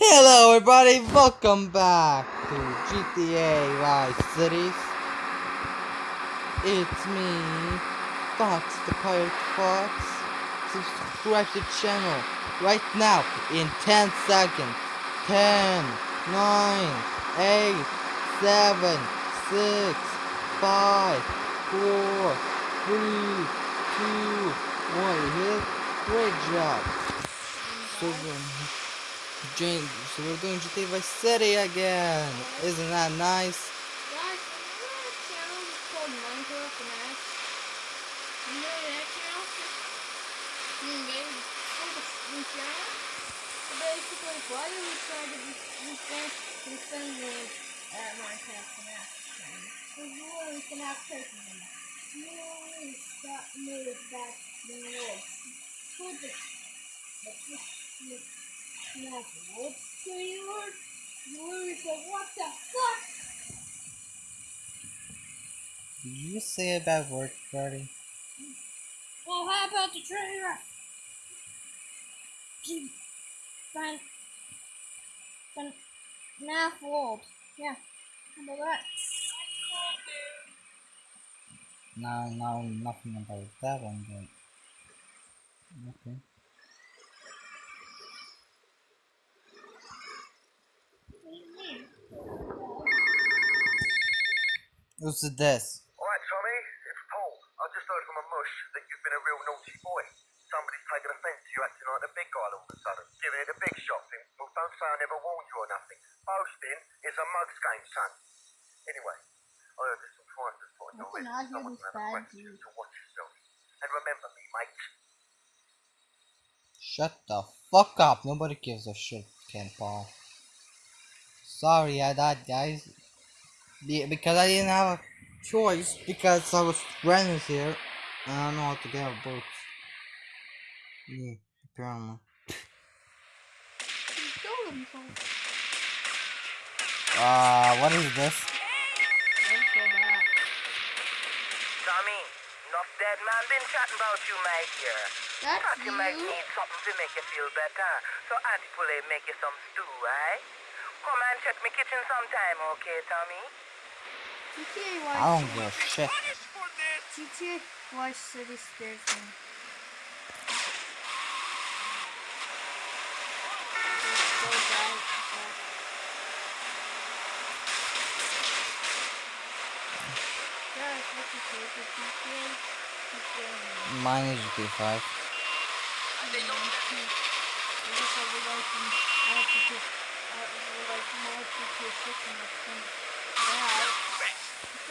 Hello everybody, welcome back to GTA Vice Cities. It's me, Fox the Pirate Fox. Subscribe to the channel right now in 10 seconds. 10, 9, 8, 7, 6, 5, 4, 3, 2, 1. Hit. Great job. So, um, Jane, so we're doing GTA Vice City again. Isn't that nice? Guys, remember that channel called Minecraft and Ash? You know that channel? You made it for the new channel? So basically, why do we try to defend, defend the uh, Minecraft and Ash channel? Because you always can have person in it. You always got made back the world. Put the, the, the, the, what? So you were, you were said, what the fuck? Did you say a bad word, Freddy? Well, how about the? Keep Fan. Fan. Math world. Yeah. How about that? No, no, nothing about that one, but... Okay. What do you mean? Who's this? Alright, Tommy, it's Paul. I just heard from that you've been a real naughty boy. Somebody's taken offence to you acting like the big guy all of a sudden, giving it a big shot thing. Well, don't say I never warned you or nothing. Boasting is a mug's game, son. Anyway, I heard there's some fighters putting I your can head. argue with gonna bad request you to watch yourself. And remember me, mate. Shut the fuck up. Nobody gives a shit, Kent Paul. Sorry I died, guys. Be- because I didn't have a choice, because I was friends here. And I don't know how to get a boat. Yeah, apparently. He killed himself. Uh, what is this? Don't feel. Tommy, enough dead man been chatting about you, mate, here. That's Thought you might need something to make you feel better. So Auntie Poulet make you some stew, eh? Come and check me kitchen sometime, okay, Tommy? GTA I don't give a shit. GTA Vice City scares me. It's so bad. Guys, what's your favorite GTA? GTA. Mine is GTA 5.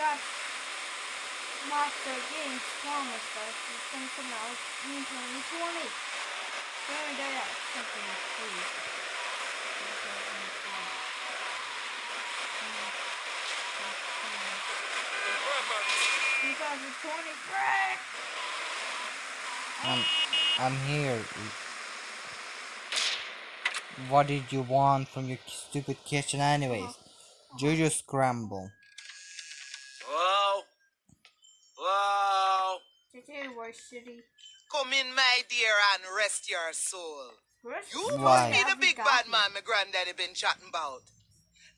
I guess I would like to add to get, I would like to add to get six and that's thing. Yeah, got Monster Games promised us it's gonna come out in 2020. Sorry, that out something free. Two thousand twenty-three. I'm, I'm here. What did you want from your stupid kitchen anyways? Juju Scramble. Come in, my dear, and rest your soul. First, You must be the big bad man my granddaddy been chatting about.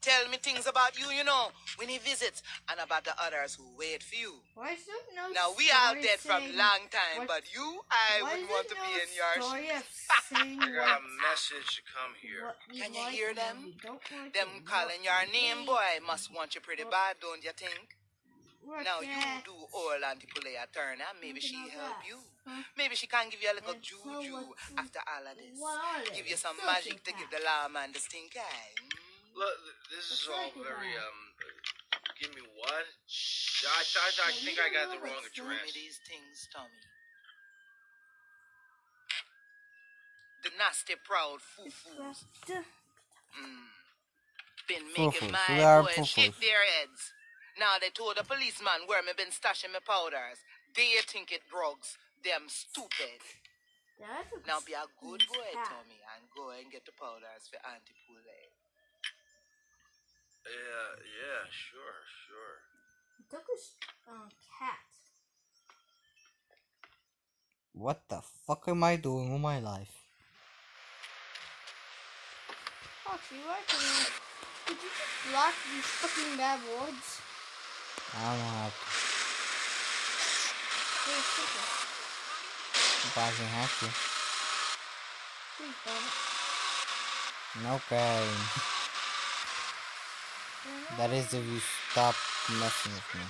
Tell me things about you, you know, when he visits, and about the others who wait for you. Why no Now, we all story dead from long time, what- but you, I wouldn't want to there be in your shoes. I got a message to come here. Can you hear them? we don't like Them calling your name, boy, must want you pretty bad, don't you think? Look Now you at- do all Auntie Poulet a turn and maybe she help that. you. Huh? Maybe she can give you a little And juju what- after all of this. what? Give you some Sociopath. magic to give the lawman the stink eye. Mm? Look, this is all very um. Give me what? I, I, I, I Yeah, think I got the wrong what's Show me these things, Tommy. The nasty proud foo-foos. Duh. Mm. Been Foo-foos, making my are boys shake their heads. Now they told the policeman where me been stashing my powders. They think it drugs. Them stupid. That's Now be a good boy, fat. Tommy, and go and get the powders for Auntie Poulet. Yeah, yeah, sure, sure. He took his uh, cat. What the fuck am I doing with my life? Foxy, why can you... Could you just block these fucking bad words? I don't know how to. Very simple. If I can have to. Okay. You're That is if you stop messing with me.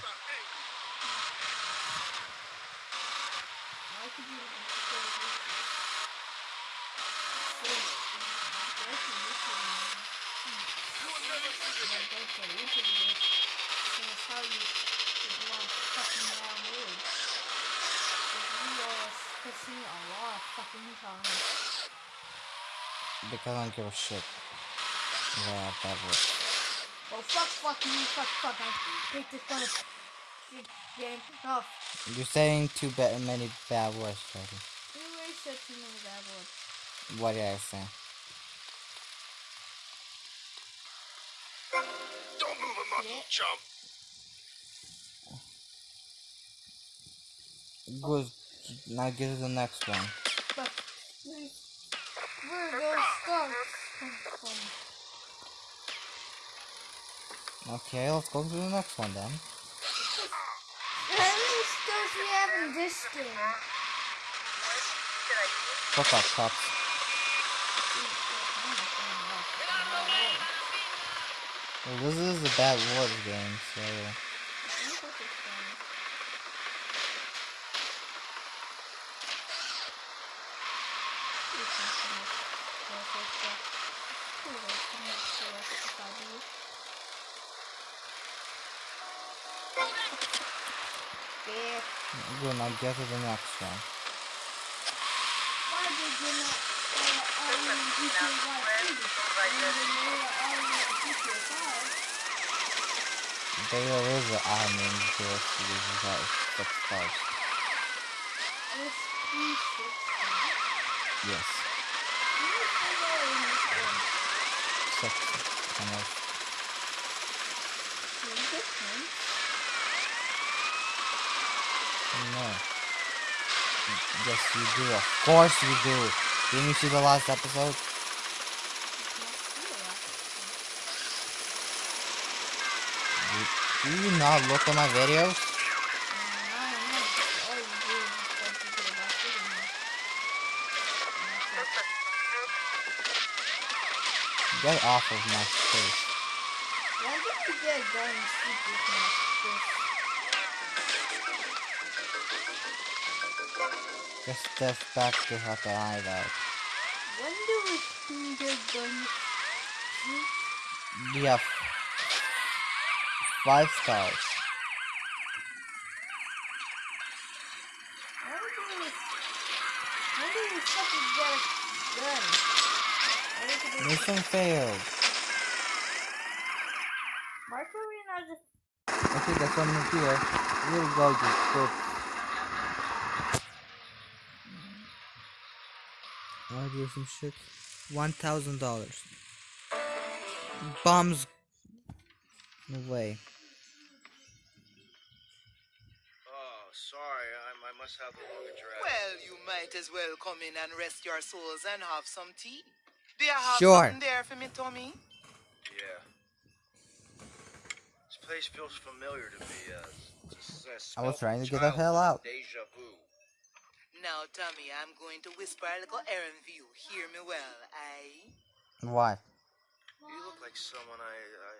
Why could you say this? So, why could you say this? But don't say you could do this. That's how you you want fucking bad words. But you are cussing a lot of fucking times. Because I don't give a shit. Yeah, that works. Oh fuck, fuck you, fuck, fuck. I hate this kind of shit game. Oh, You're saying too ba- many bad words, Freddy. you already said too many bad words. What did I say? Don't move a muscle, Yeah. chump. Good. Now get to the next one. But where those stars? Okay, let's go to the next one then. How many stars we have in this game? Fuck up, cops. Well, this is a bad word game, so... Good, now get to the next one. Why did you not all in GTA Vice City? And then they were all in GTA 5. There is an army in Jersey that is six stars. There's three ships there. Yes, know how they are in this game. six. Kind of. Do you get points? No. Yes, you do. Of course you do. Didn't you see the last episode? Do, you not look at my videos? Get off of my face. Why did you get and with my fist? Have five stars. When do we... When do we fucking get a gun? Why did we- Mission failed. We not just... Okay, that's one here. We'll go to cook. Wanna do some shit? One thousand dollars. Bombs. No way. Oh, sorry, I, I must have the wrong address. Well, you might as well come in and rest your souls and have some tea. Do you have Sure. something there for me, Tommy? Yeah. This place feels familiar to me. Uh, uh, I was trying to get the hell out. Deja vu. Now, Tommy, I'm going to whisper a little errand for you. Hear me well, aye? Why? You look like someone I, I.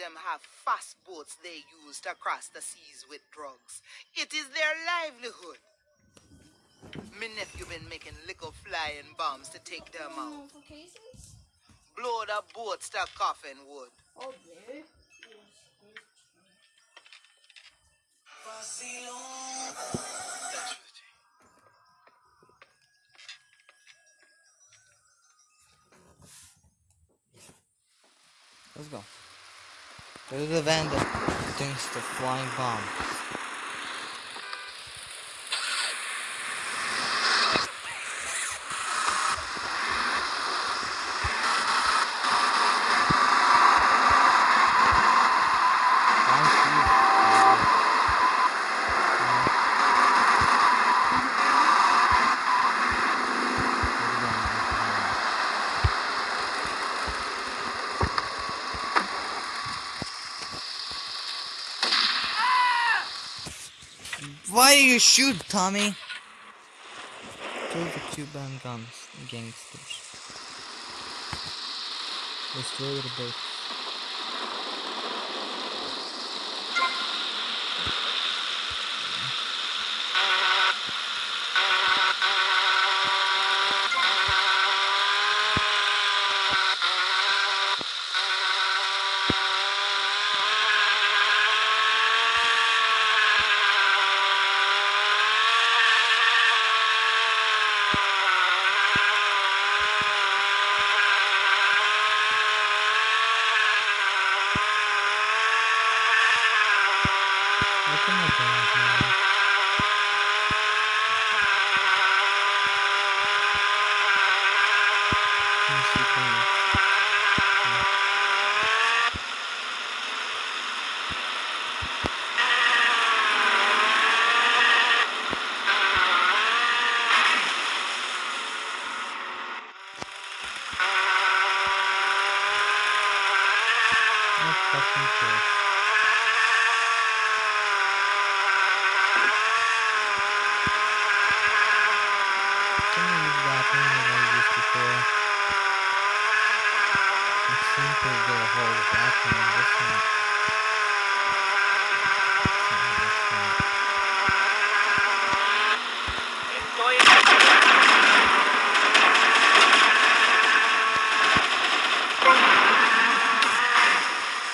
Them have fast boats they use to cross the seas with drugs. It is their livelihood. Me nephew been making little flying bombs to take them out. Notifications? Blow the boats to coffin wood. Oh, there. Thanks Let's go. To the van that thinks the flying bomb. You shoot, Tommy? Kill the Cuban guns gangsters. Destroy the boat. What am I doing here? Mercy, please. No fucking cares. Can I use that one that I used before? It seems to get a hold of that one. This one. It's not this one.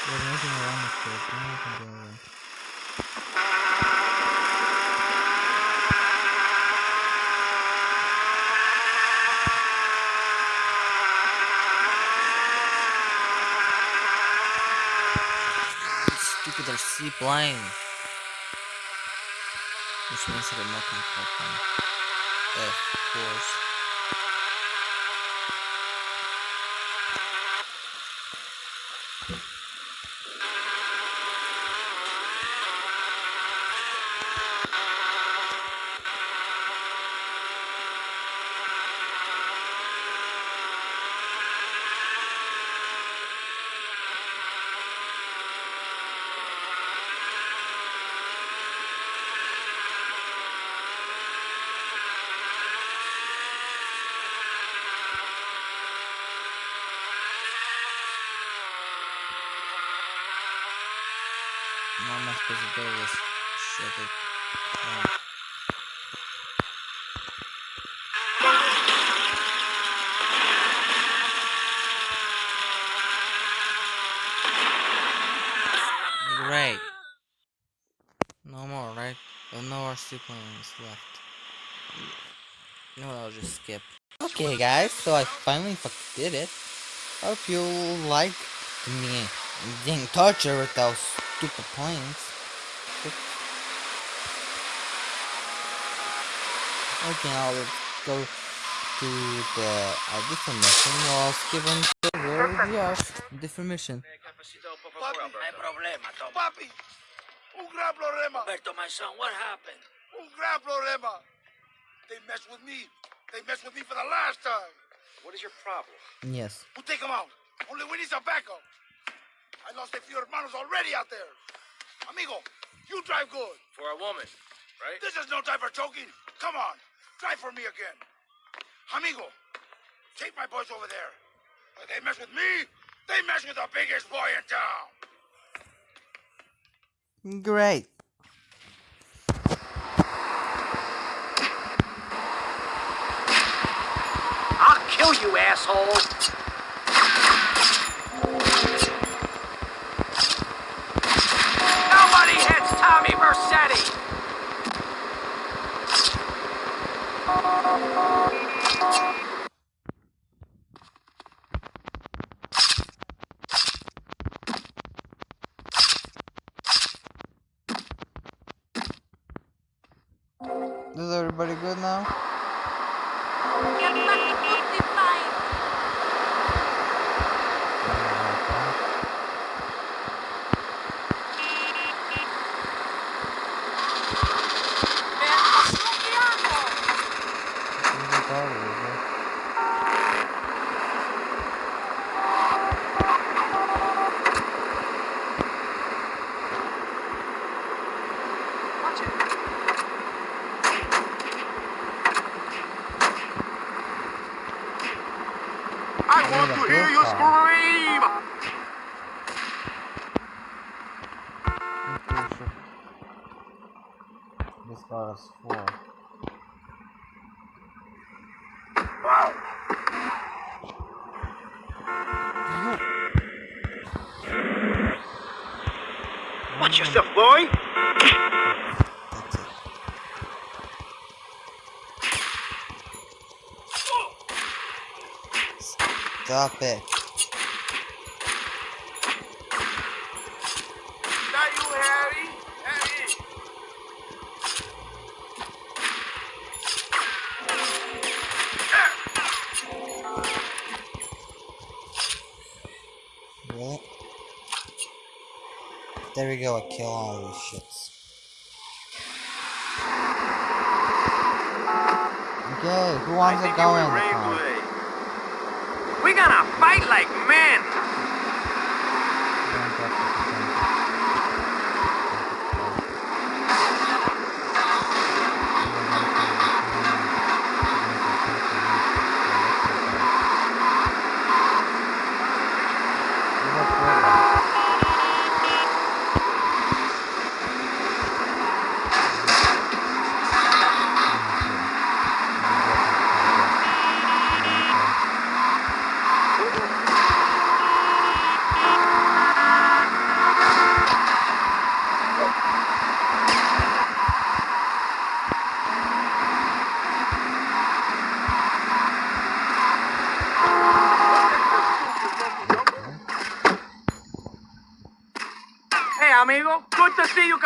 There's nothing around this place. Nothing can go away. Stupid Plane. Which means I'm not control plane. Of course. Not my supposed to do is shut it. Great. No more, right? No RC planes left. No, I'll just skip. Okay, guys, so I finally did it. Hope you like me being tortured with those stupid planes. Okay, now let's go to the uh, different mission. Well, skip on the where we are. Different mission. Hay problema, Papi, un gran problema. Roberto, my son, what happened? Un gran problema. They messed with me. They messed with me for the last time. What is your problem? Yes. We'll take them out. Only we need some backup. I lost a few hermanos already out there. Amigo, you drive good. For a woman, right? This is no time for choking. Come on, drive for me again. Amigo, take my boys over there. If they mess with me, they mess with the biggest boy in town. Great. I'll kill you, asshole! Follow. Watch yourself, boy. Stop it. There we go, I kill all these shits. Okay, who wants to go car? We gonna fight like men.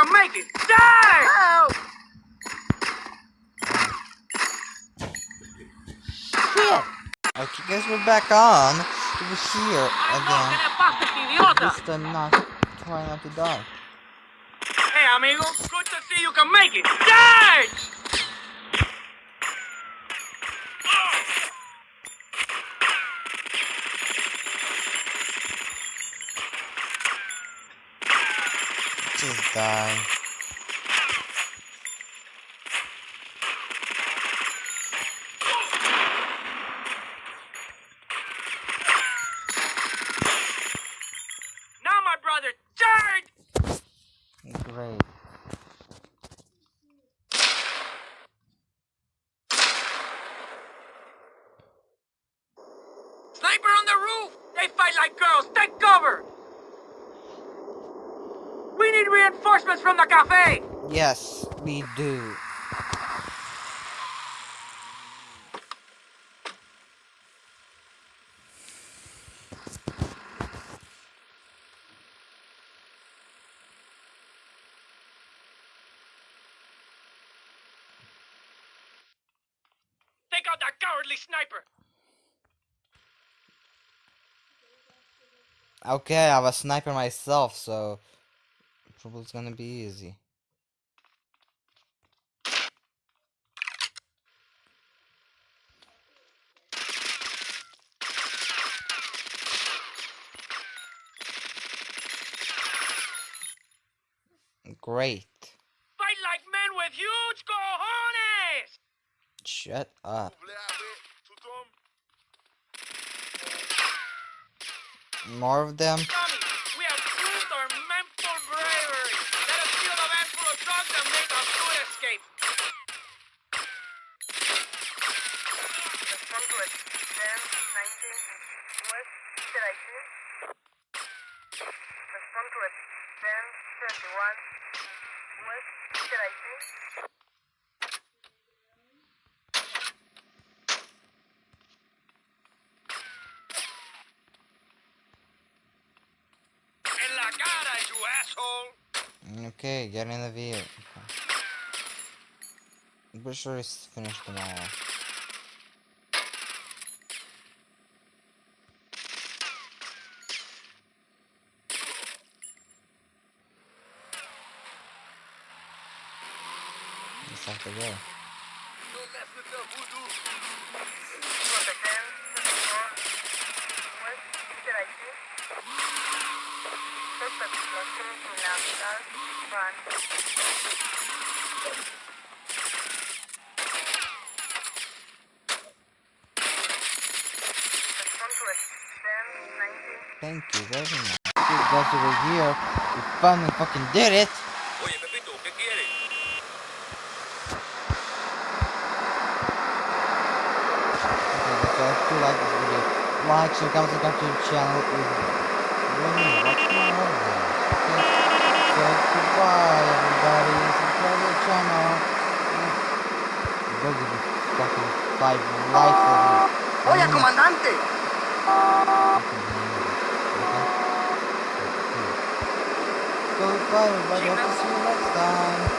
Can make it. Die! Oh. Shit! Okay, guess we're back on. Over here again. ¿Qué le pasa, este idiota? This time not try not to die. Hey, amigo. Good to see you can make it. Charge! Just die. Now, my brother, charge! Great. Sniper on the roof! They fight like girls. Take cover! We need reinforcements from the cafe! Yes, we do. Take out that cowardly sniper! Okay, I was a sniper myself, so trouble's gonna be easy. Great. Fight like men with huge cojones! Shut up. More of them? Tommy, we have proved our mental bravery. Let us steal a van full of drugs and make our good escape. Respond to it. 10, 19, West, direction. Respond to it. 10, 31, West, direction. La cara, you asshole! Okay, get in the vehicle. I'm pretty sure it's finished all. Just have to go. Suspect located in Navidad, France. Respond to it. Thank you very much. You guys over here. We finally fucking did it. Oye, Pepito, ¿qué quieres? Okay, so if you like this video, like, comment, subscribe to the channel. Really what's my Okay. So goodbye everybody. Subscribe to the channel. Go give me fucking five likes at least. Oye, comandante. Goodbye everybody. Hope to see you next time.